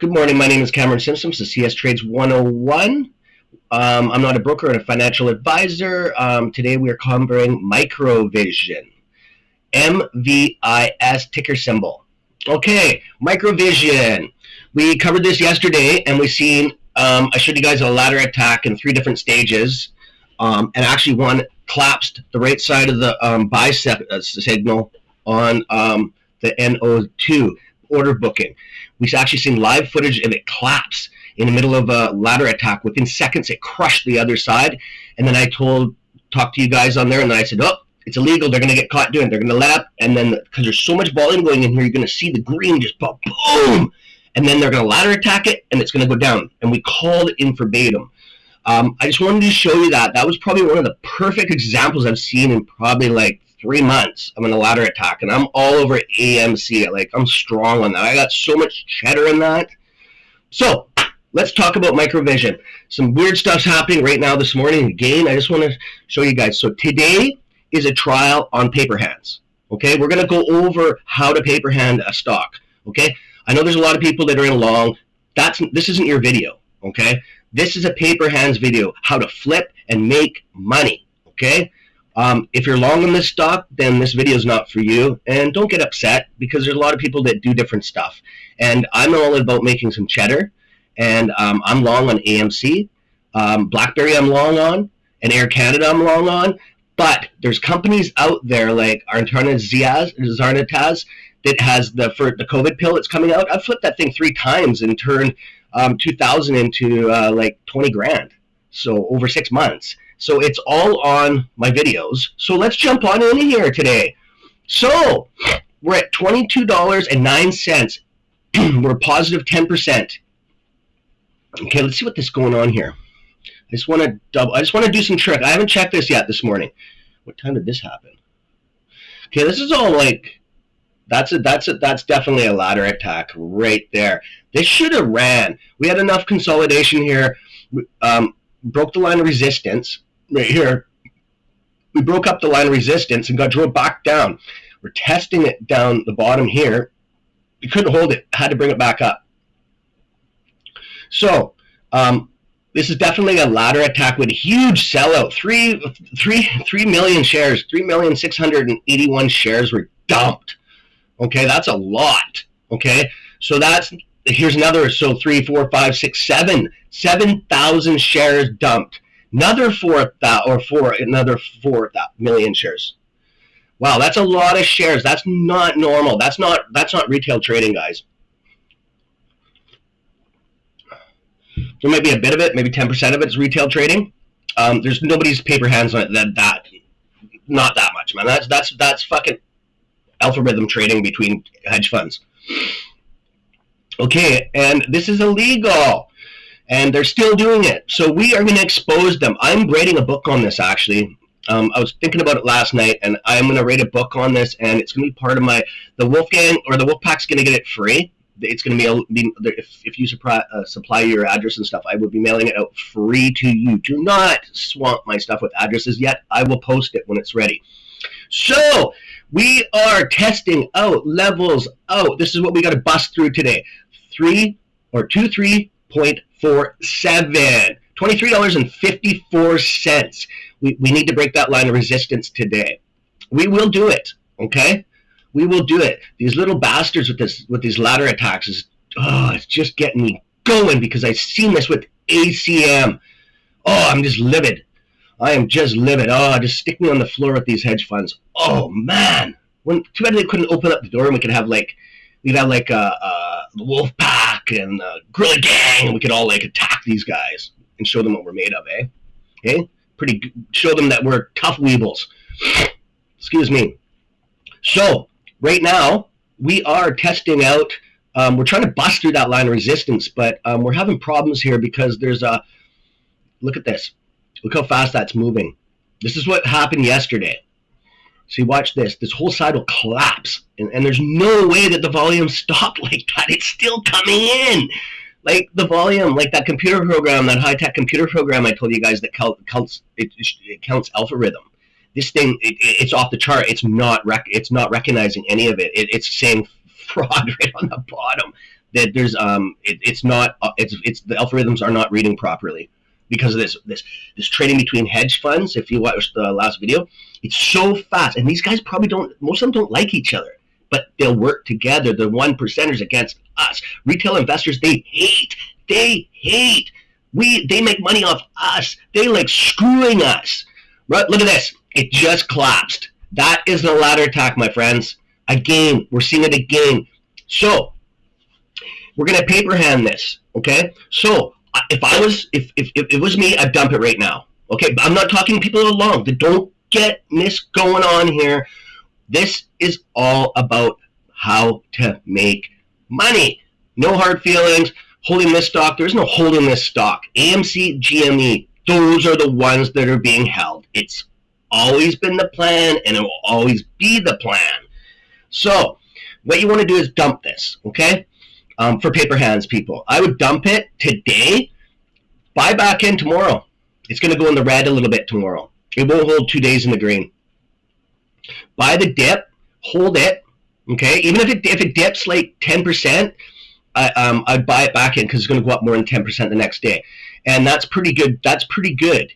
Good morning. My name is Cameron Simpson. This is CS Trades 101. Um, I'm not a broker and a financial advisor. Um, today we are covering Microvision. MVIS ticker symbol. Okay, Microvision. We covered this yesterday and we've seen, um, I showed you guys a ladder attack in three different stages. Um, and actually one collapsed the right side of the um, bicep uh, signal on um, the NO2 order booking. We've actually seen live footage of it collapse in the middle of a ladder attack. Within seconds, it crushed the other side. And then I told, talked to you guys on there, and then I said, oh, it's illegal. They're going to get caught doing it. They're going to let up. And then, because there's so much volume going in here, you're going to see the green just pop, boom. And then they're going to ladder attack it, and it's going to go down. And we called it in verbatim. Um, I just wanted to show you that. That was probably one of the perfect examples I've seen in probably like three months I'm in a ladder attack, and I'm all over AMC. Like I'm strong on that. I got so much cheddar in that. So let's talk about microvision. Some weird stuff's happening right now this morning. Again, I just want to show you guys. So today is a trial on paper hands. Okay, we're going to go over how to paper hand a stock. Okay, I know there's a lot of people that are in long. That's this isn't your video. Okay, this is a paper hands video. How to flip and make money. Okay, um, if you're long on this stock, then this video is not for you. And don't get upset because there's a lot of people that do different stuff. And I'm all about making some cheddar. And um, I'm long on AMC. Um, BlackBerry I'm long on. And Air Canada I'm long on. But there's companies out there like Arntana Ziaz, Zarnataz that has the for the COVID pill that's coming out. I've flipped that thing three times and turned um, 2,000 into uh, like 20 grand. So over six months. So it's all on my videos. So let's jump on in here today. So we're at $22.09. we're positive 10%. Okay, let's see what this going on here. I just want to double. I just want to do some trick. I haven't checked this yet this morning. What time did this happen? Okay, this is all like that's a that's a that's definitely a ladder attack right there. This should have ran. We had enough consolidation here. Um, broke the line of resistance right here, we broke up the line of resistance and got drove back down. We're testing it down the bottom here. We couldn't hold it, had to bring it back up. So um, this is definitely a ladder attack with a huge sellout. Three, three, three million shares, three million six hundred and eighty-one shares were dumped. Okay, that's a lot. Okay, so that's here's another. So three, four, five, six, seven, seven thousand shares dumped another four or four another four million shares. Wow, that's a lot of shares. That's not normal. That's not that's not retail trading, guys. There might be a bit of it, maybe 10% of it is retail trading. Um, there's nobody's paper hands on it that that not that much, man. That's that's that's fucking algorithm trading between hedge funds. Okay, and this is illegal and they're still doing it. So we are going to expose them. I'm writing a book on this actually. Um, I was thinking about it last night, and I'm going to write a book on this, and it's going to be part of my the Wolfgang or the Wolfpack's going to get it free. It's going to be, if, if you supply, uh, supply your address and stuff, I will be mailing it out free to you. Do not swamp my stuff with addresses yet. I will post it when it's ready. So we are testing out levels out. This is what we got to bust through today. Three or two, three point for seven. $23.54. We, we need to break that line of resistance today. We will do it, okay? We will do it. These little bastards with this with these ladder attacks is oh, it's just getting me going because I've seen this with ACM. Oh, I'm just livid. I am just livid. Oh, just stick me on the floor with these hedge funds. Oh man, when too bad they couldn't open up the door and we could have like we'd have like a, a wolf pack and a gorilla gang, and we could all like attack these guys and show them what we're made of, eh? Okay, pretty. Show them that we're tough weebles. Excuse me. So right now we are testing out. Um, we're trying to bust through that line of resistance, but um, we're having problems here because there's a. Look at this. Look how fast that's moving. This is what happened yesterday. See, watch this. This whole side will collapse. And, and there's no way that the volume stopped like that. It's still coming in. Like the volume, like that computer program, that high-tech computer program I told you guys that counts, it, it counts alpha rhythm. This thing, it, it's off the chart. It's not rec- it's not recognizing any of it. it it's saying fraud right on the bottom. that there's um it, it's not uh, it's it's the algorithms are not reading properly because of this this this trading between hedge funds. If you watched the last video, it's so fast, and these guys probably don't. Most of them don't like each other, but they'll work together. The one percenters against us. Retail investors they hate. They hate. We they make money off us. They like screwing us. Right? Look at this. It just collapsed. That is the ladder attack, my friends. Again, we're seeing it again. So we're gonna paper hand this. Okay. So if I was if, if, if it was me, I'd dump it right now. Okay, but I'm not talking people along. Don't get this going on here. This is all about how to make money. No hard feelings. Holding this stock, there's no holding this stock. AMC, GME, those are the ones that are being held. It's always been the plan and it will always be the plan. So, what you want to do is dump this, okay? Um, for paper hands people. I would dump it today, buy back in tomorrow. It's going to go in the red a little bit tomorrow. It won't hold two days in the green. Buy the dip, hold it, okay? Even if it, if it dips like 10%, I, um, I'd buy it back in because it's going to go up more than 10% the next day. And that's pretty good. That's pretty good,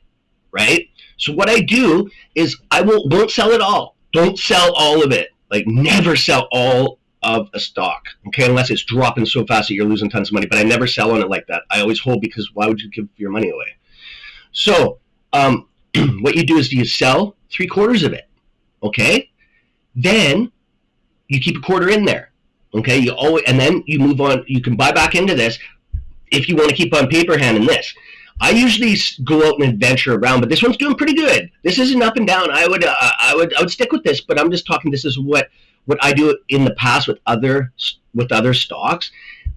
right? So what I do is I will, won't sell it all. Don't sell all of it. Like never sell all of a stock, okay, unless it's dropping so fast that you're losing tons of money. But I never sell on it like that. I always hold because why would you give your money away? So um, what you do is you sell three quarters of it, okay? Then you keep a quarter in there, okay? You always and then you move on. You can buy back into this if you want to keep on paper handing this. I usually go out and adventure around, but this one's doing pretty good. This isn't up and down. I would, uh, I would, I would stick with this, but I'm just talking. This is what what I do in the past with other with other stocks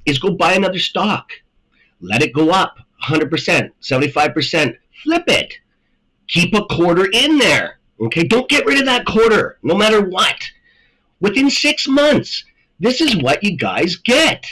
is go buy another stock, let it go up 100%, 75%, flip it, keep a quarter in there. Okay, don't get rid of that quarter, no matter what. Within six months, this is what you guys get.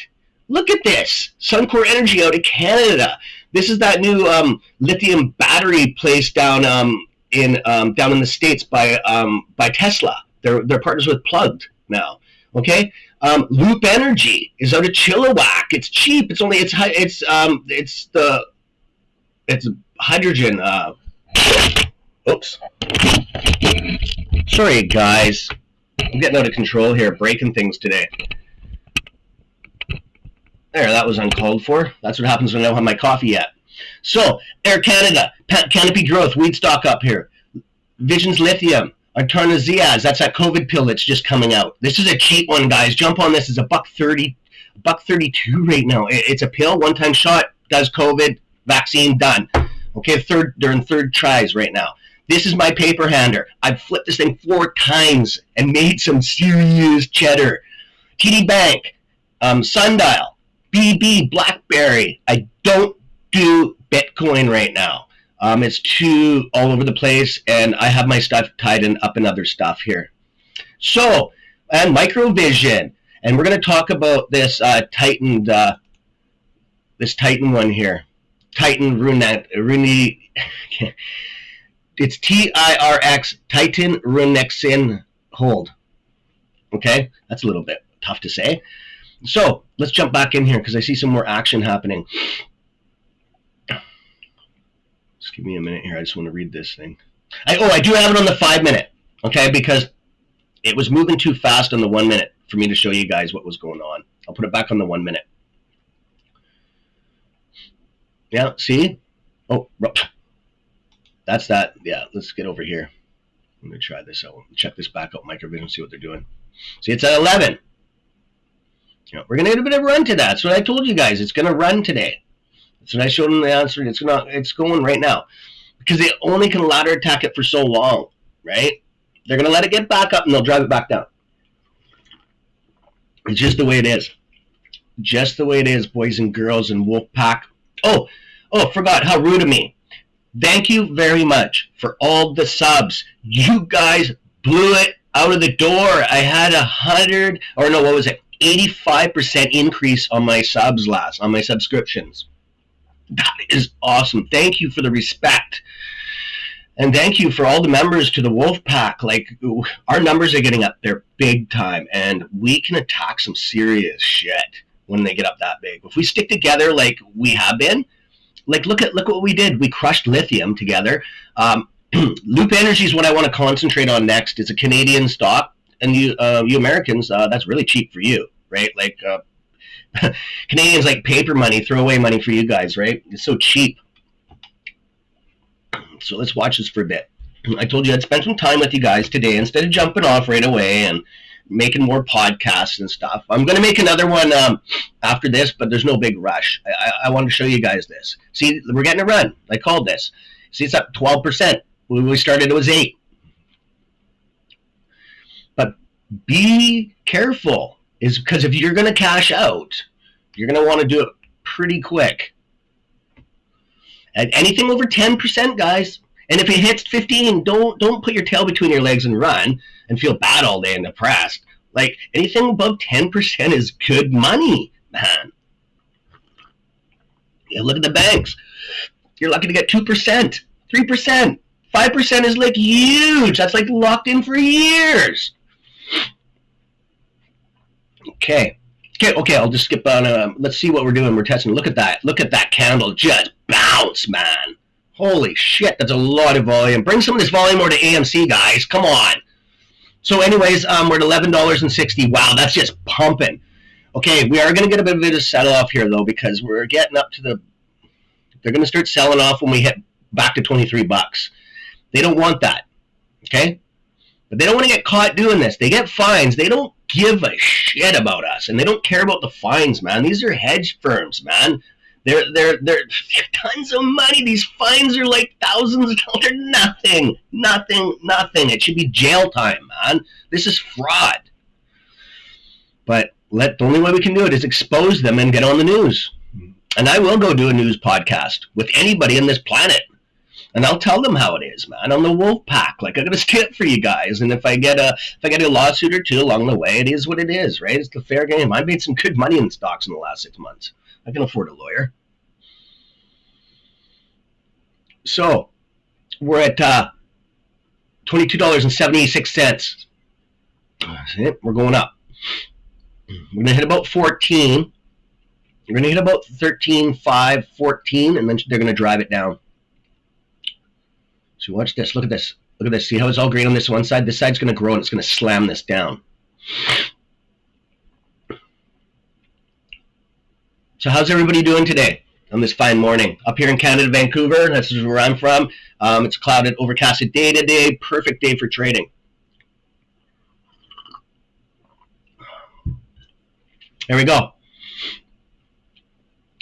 Look at this, Suncor Energy out of Canada. This is that new um, lithium battery place down um, in um, down in the states by um, by Tesla. They're they're partners with Plugged now. Okay, um, Loop Energy is out of Chilliwack. It's cheap. It's only it's it's um it's the it's hydrogen. Uh, oops. Sorry, guys. I'm getting out of control here, breaking things today. There, that was uncalled for. That's what happens when I don't have my coffee yet. So, Air Canada, Canopy Growth, weed stock up here. Visions Lithium, Artarnaziaz, that's that COVID pill that's just coming out. This is a cheap one, guys. Jump on this. It's a buck thirty, buck thirty-two right now. It's a pill, one-time shot, does COVID, vaccine done. Okay, third, they're in third tries right now. This is my paper hander. I've flipped this thing four times and made some serious cheddar. TD Bank, um, Sundial, BB, BlackBerry. I don't do Bitcoin right now. Um, it's too all over the place, and I have my stuff tied in up in other stuff here. So, and microvision, and we're going to talk about this uh, Titan, uh, this Titan one here, Titan Runet, Runi. it's T I R X Titan Runexin Hold. Okay, that's a little bit tough to say. So let's jump back in here because I see some more action happening. Give me a minute here. I just want to read this thing. I, oh, I do have it on the five minute, okay, because it was moving too fast on the one minute for me to show you guys what was going on. I'll put it back on the one minute. Yeah, see? Oh, that's that. Yeah, let's get over here. Let me try this out. Check this back out, microvision, see what they're doing. See, it's at 11. You know, we're going to get a bit of a run to that. That's what I told you guys. It's going to run today. So I showed them the answer. It's not. It's going right now because they only can ladder attack it for so long, right? They're gonna let it get back up and they'll drive it back down. It's just the way it is. Just the way it is, boys and girls and wolf pack. Oh, oh, forgot how rude of me. Thank you very much for all the subs. You guys blew it out of the door. I had a hundred or no, what was it? 85% increase on my subs last, on my subscriptions. That is awesome. Thank you for the respect. And thank you for all the members to the Wolf Pack. Like, our numbers are getting up there big time, and we can attack some serious shit. when they get up that big. If we stick together like we have been, like look at look what we did. We crushed lithium together. Um, Loop Energy is what I want to concentrate on next. It's a Canadian stock, and you uh, you Americans, uh, that's really cheap for you, right? Like uh, Canadians like paper money, throwaway money for you guys, right? It's so cheap. So let's watch this for a bit. I told you I'd spend some time with you guys today instead of jumping off right away and making more podcasts and stuff. I'm going to make another one um, after this, but there's no big rush. I, I, I want to show you guys this. See, we're getting a run. I called this. See, it's up 12%. When we started, it was 8 But be careful, is because if you're going to cash out, you're going to want to do it pretty quick. And anything over 10%, guys, and if it hits 15, don't don't put your tail between your legs and run and feel bad all day and depressed. Like anything above 10% is good money, man. Yeah, look at the banks. You're lucky to get 2%, 3%, 5% is like huge. That's like locked in for years. Okay. Okay, okay, I'll just skip on. Uh, let's see what we're doing. We're testing. Look at that. Look at that candle. Just bounce, man. Holy shit, that's a lot of volume. Bring some of this volume over to AMC, guys. Come on. So anyways, um, we're at $11.60. Wow, that's just pumping. Okay, we are going to get a bit of a settle off here, though, because we're getting up to the... They're going to start selling off when we hit back to 23 bucks. They don't want that, okay? But they don't want to get caught doing this. They get fines. They don't give a shit about us, and they don't care about the fines, man. These are hedge firms, man. They're, they're, they're, tons of money. These fines are like thousands of dollars. Nothing, nothing, nothing. It should be jail time, man. This is fraud. But let the only way we can do it is expose them and get on the news. And I will go do a news podcast with anybody on this planet. And I'll tell them how it is, man. I'm the wolf pack. Like I got a skip for you guys. And if I get a if I get a lawsuit or two along the way, it is what it is, right? It's the fair game. I made some good money in stocks in the last six months. I can afford a lawyer. So we're at uh, $22.76. We're going up. We're going to hit about 14. We're to hit about 13, 5, 14, and then they're going to drive it down. So watch this. Look at this. Look at this. See how it's all green on this one side? This side's going to grow and it's going to slam this down. So how's everybody doing today on this fine morning? Up here in Canada, Vancouver, this is where I'm from. Um, it's clouded, overcasted day today. Perfect day for trading. There we go.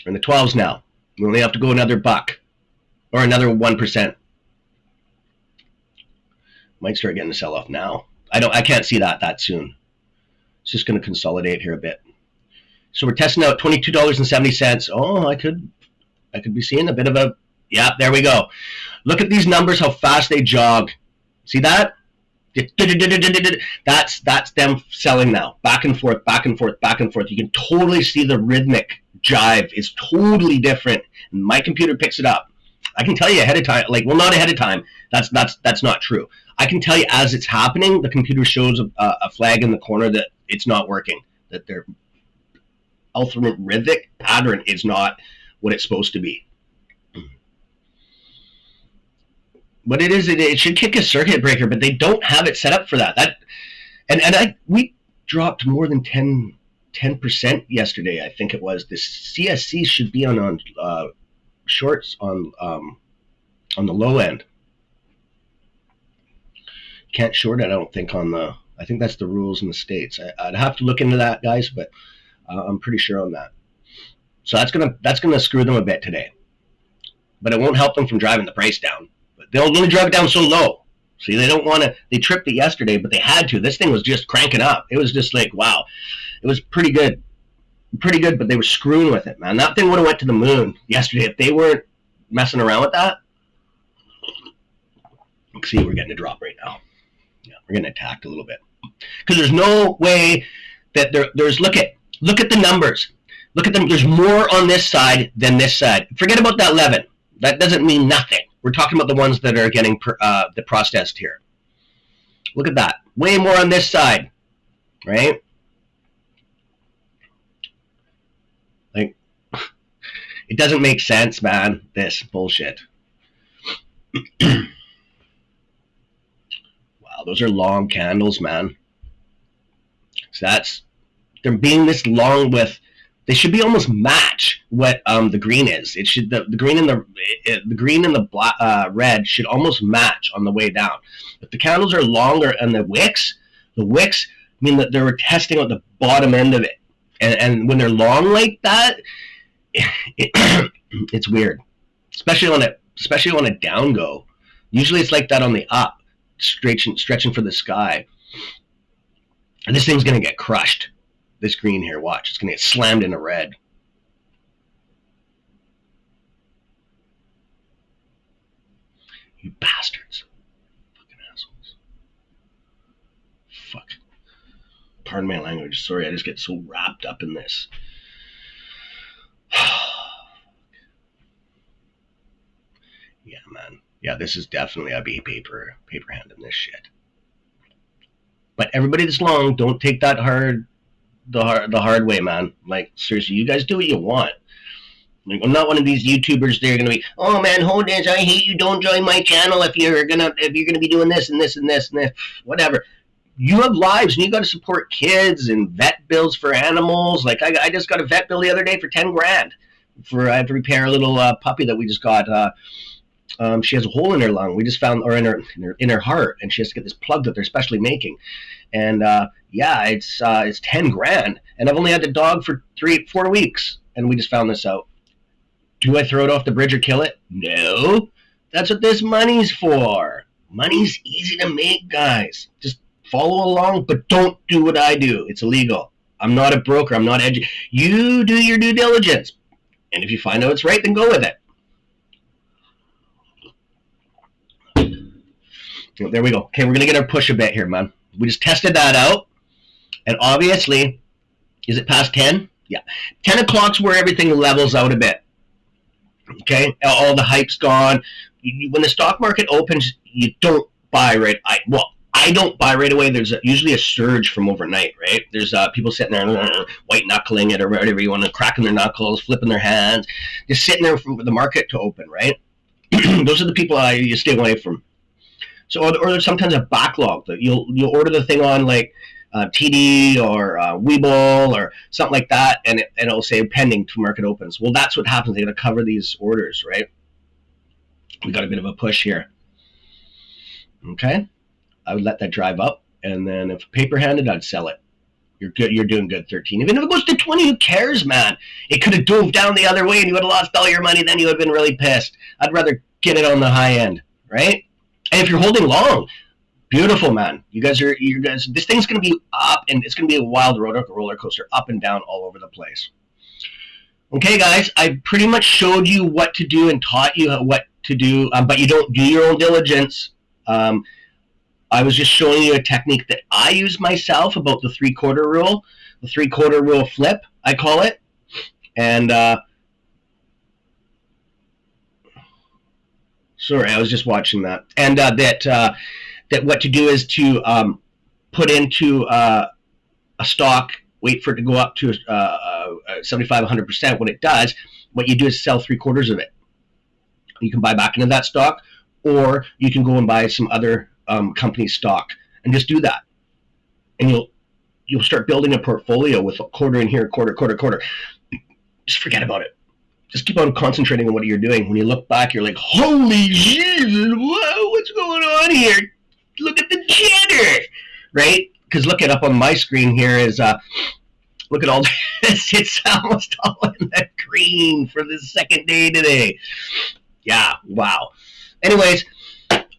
We're in the 12s now. We only have to go another buck or another 1%. Might start getting the sell off now. I don't I can't see that that soon. It's just going to consolidate here a bit. So we're testing out $22.70. Oh, I could I could be seeing a bit of a yeah, there we go. Look at these numbers, how fast they jog. See that? That's that's them selling now. Back and forth, back and forth, back and forth. You can totally see the rhythmic jive is totally different. My computer picks it up. I can tell you ahead of time, like well, not ahead of time. That's that's that's not true. I can tell you as it's happening, the computer shows a, a flag in the corner that it's not working, that their algorithmic pattern is not what it's supposed to be. But it is, it, it should kick a circuit breaker, but they don't have it set up for that. That, and and I we dropped more than 10 percent yesterday. I think it was. The CSC should be on on uh, shorts on um, on the low end. Can't short it, I don't think, on the. I think that's the rules in the states. I, would have to look into that, guys, but uh, I'm pretty sure on that. So that's gonna that's gonna screw them a bit today, but it won't help them from driving the price down. But they'll only drive it down so low. See, they don't want to. They tripped it yesterday, but they had to. This thing was just cranking up. It was just like wow, it was pretty good, pretty good. But they were screwing with it, man. That thing would have went to the moon yesterday if they weren't messing around with that. Let's See, we're getting a drop right now yeah, we're getting attacked a little bit. Because there's no way that there, there's look at look at the numbers. Look at them there's more on this side than this side. Forget about that 11 that doesn't mean nothing. We're talking about the ones that are getting uh, the processed here. Look at that. Way more on this side right? Like, It doesn't make sense, man. This bullshit. those are long candles, man. So that's they're being this long with they should be almost match what um, the green is. It should the, the green and the it, the green and the black, uh, red should almost match on the way down. If the candles are longer and the wicks, the wicks mean that they were testing out the bottom end of it, and, and when they're long like that, it, it's weird, especially on a especially on a down go. Usually it's like that on the up, stretching stretching for the sky. And this thing's gonna get crushed this green here. Watch, it's going to get slammed into red. You bastards. Fucking assholes. Fuck. Pardon my language. Sorry, I just get so wrapped up in this. yeah, man. Yeah, this is definitely a paper paper hand in this shit. But everybody that's long, don't take that hard the hard the hard way, man. Like seriously, you guys do what you want. Like, I'm not one of these YouTubers. They're gonna be, oh man, hold this. I hate you. Don't join my channel if you're gonna if you're gonna be doing this and this and this and this, whatever. You have lives and you got to support kids and vet bills for animals. Like I, I just got a vet bill the other day for ten grand for I have to repair a little uh, puppy that we just got. Uh, um, she has a hole in her lung. We just found, or in her, in her in her heart, and she has to get this plug that they're specially making. And uh, yeah, it's uh, it's ten grand, and I've only had the dog for three, four weeks, and we just found this out. Do I throw it off the bridge or kill it? No. That's what this money's for. Money's easy to make, guys. Just follow along, but don't do what I do. It's illegal. I'm not a broker. I'm not edu- You do your due diligence, and if you find out it's right, then go with it. There we go. Okay, we're gonna get our push a bit here, man. We just tested that out. And obviously, is it past 10? Yeah. 10 o'clock's where everything levels out a bit. Okay? All the hype's gone. When the stock market opens, you don't buy right. I Well, I don't buy right away. There's a, usually a surge from overnight, right? There's uh, people sitting there white knuckling it or whatever you want to, cracking their knuckles, flipping their hands, just sitting there for the market to open, right? Those are the people I you stay away from. So, or, or there's sometimes a backlog that you'll you'll order the thing on like uh, TD or uh, Webull or something like that, and, it, and it'll say pending to market opens. Well, that's what happens. They got to cover these orders, right? We got a bit of a push here. Okay, I would let that drive up, and then if paper handed, I'd sell it. You're good. You're doing good. Thirteen. Even if it goes to twenty, who cares, man? It could have dove down the other way, and you would have lost all your money. Then you would have been really pissed. I'd rather get it on the high end, right? And if you're holding long, Beautiful, man. You guys are you guys. This thing's gonna be up, and it's gonna be a wild roller coaster, up and down, all over the place. Okay, guys, I pretty much showed you what to do and taught you what to do, um, but you don't do your own diligence. Um, I was just showing you a technique that I use myself about the three quarter rule, the three quarter rule flip, I call it, and. Uh, sorry, I was just watching that, and uh, that. Uh, that what to do is to um, put into uh, a stock, wait for it to go up to uh, uh 75, 100%. When it does, what you do is sell three quarters of it. You can buy back into that stock, or you can go and buy some other um, company stock and just do that. And you'll you'll start building a portfolio with a quarter in here, quarter, quarter, quarter. Just forget about it. Just keep on concentrating on what you're doing. When you look back, you're like, holy Jesus, whoa, what's going on here? look at the jitter, right? Because look it up on my screen here is uh, look at all this. It's almost all in the green for the second day today. Yeah, wow. Anyways,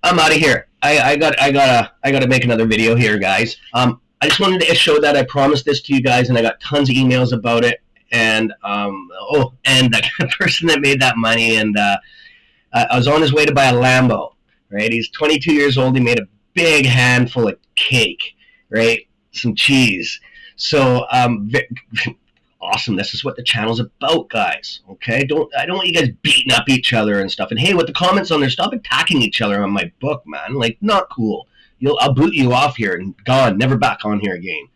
I'm out of here. I, I got I gotta I gotta make another video here, guys. Um, I just wanted to show that I promised this to you guys, and I got tons of emails about it. And um, oh, and the person that made that money, and uh, I was on his way to buy a Lambo. Right, he's 22 years old. He made a big handful of cake, right? Some cheese. So um, awesome. This is what the channel's about, guys. Okay, don't I don't want you guys beating up each other and stuff. And hey, with the comments on there, stop attacking each other on my book, man. Like, not cool. You'll I'll boot you off here and gone, never back on here again.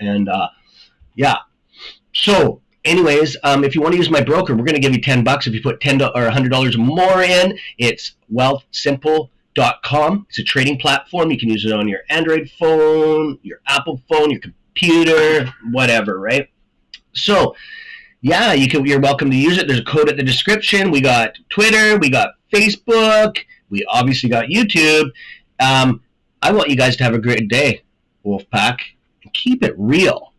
And uh, yeah, so anyways, um, if you want to use my broker, we're going to give you 10 bucks if you put 10 or $100 more in. It's wealthsimple.com. It's a trading platform. You can use it on your Android phone, your Apple phone, your computer, whatever, right? So, yeah, you can. You're welcome to use it. There's a code at the description. We got Twitter, we got Facebook, we obviously got YouTube. Um, I want you guys to have a great day, Wolfpack, keep it real.